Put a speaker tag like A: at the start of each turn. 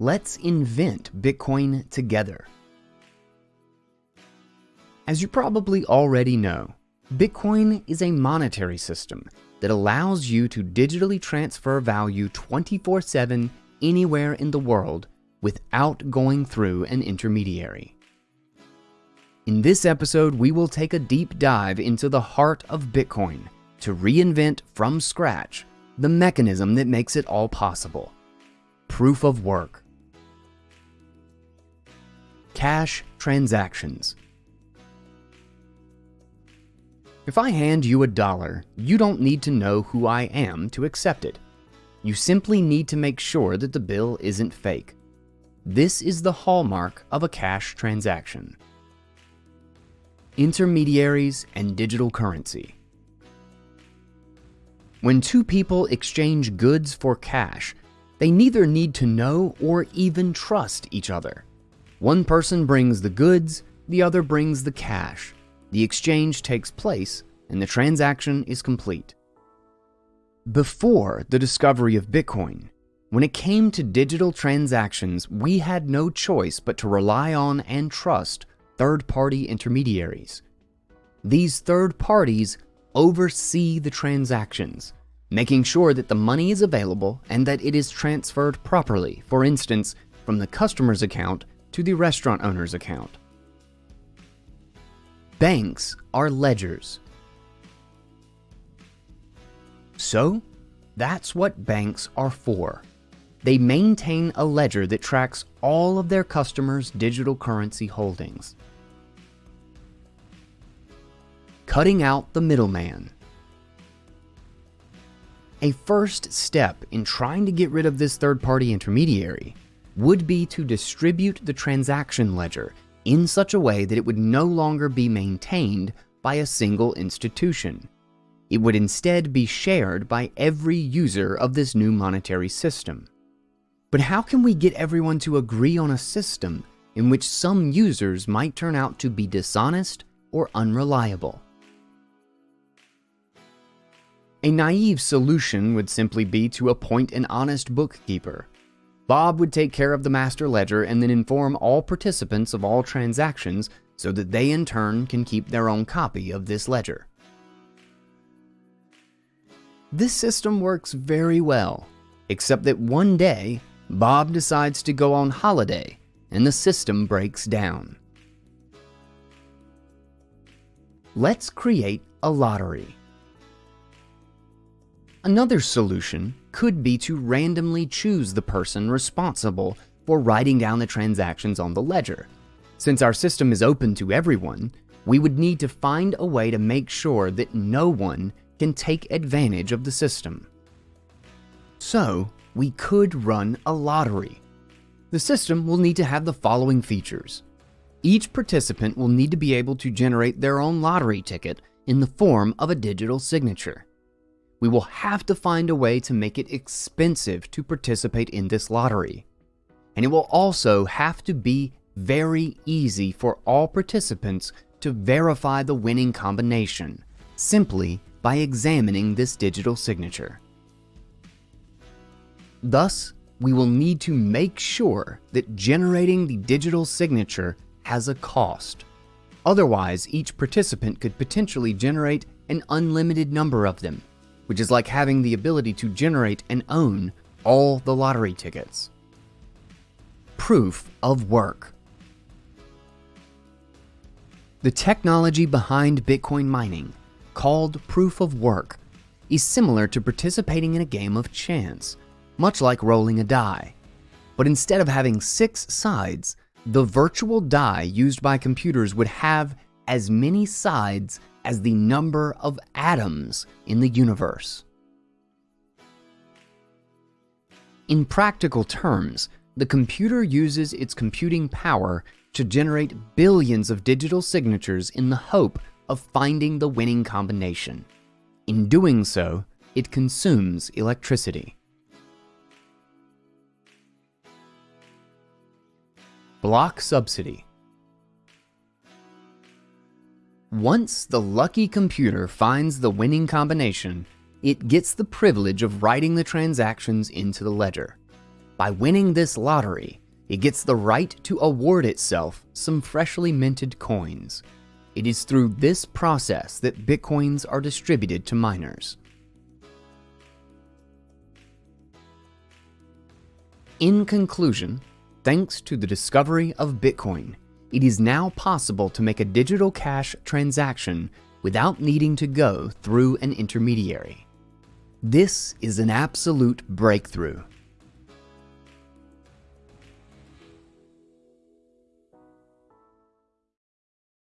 A: let's invent Bitcoin together. As you probably already know, Bitcoin is a monetary system that allows you to digitally transfer value 24-7 anywhere in the world without going through an intermediary. In this episode, we will take a deep dive into the heart of Bitcoin to reinvent from scratch the mechanism that makes it all possible. Proof of work. Cash transactions. If I hand you a dollar, you don't need to know who I am to accept it. You simply need to make sure that the bill isn't fake. This is the hallmark of a cash transaction. Intermediaries and digital currency. When two people exchange goods for cash, they neither need to know or even trust each other. One person brings the goods, the other brings the cash. The exchange takes place and the transaction is complete. Before the discovery of Bitcoin, when it came to digital transactions, we had no choice but to rely on and trust third-party intermediaries. These third parties oversee the transactions, making sure that the money is available and that it is transferred properly, for instance, from the customer's account to the restaurant owner's account. Banks are ledgers. So, that's what banks are for. They maintain a ledger that tracks all of their customers' digital currency holdings. Cutting out the middleman. A first step in trying to get rid of this third-party intermediary would be to distribute the transaction ledger in such a way that it would no longer be maintained by a single institution. It would instead be shared by every user of this new monetary system. But how can we get everyone to agree on a system in which some users might turn out to be dishonest or unreliable? A naive solution would simply be to appoint an honest bookkeeper Bob would take care of the master ledger and then inform all participants of all transactions so that they in turn can keep their own copy of this ledger. This system works very well, except that one day, Bob decides to go on holiday and the system breaks down. Let's create a lottery. Another solution could be to randomly choose the person responsible for writing down the transactions on the ledger. Since our system is open to everyone, we would need to find a way to make sure that no one can take advantage of the system. So, we could run a lottery. The system will need to have the following features. Each participant will need to be able to generate their own lottery ticket in the form of a digital signature we will have to find a way to make it expensive to participate in this lottery. And it will also have to be very easy for all participants to verify the winning combination, simply by examining this digital signature. Thus, we will need to make sure that generating the digital signature has a cost. Otherwise, each participant could potentially generate an unlimited number of them, which is like having the ability to generate and own all the lottery tickets. Proof of work. The technology behind Bitcoin mining, called proof of work, is similar to participating in a game of chance, much like rolling a die. But instead of having six sides, the virtual die used by computers would have as many sides as the number of atoms in the universe. In practical terms, the computer uses its computing power to generate billions of digital signatures in the hope of finding the winning combination. In doing so, it consumes electricity. Block subsidy once the lucky computer finds the winning combination, it gets the privilege of writing the transactions into the ledger. By winning this lottery, it gets the right to award itself some freshly minted coins. It is through this process that Bitcoins are distributed to miners. In conclusion, thanks to the discovery of Bitcoin, it is now possible to make a digital cash transaction without needing to go through an intermediary. This is an absolute breakthrough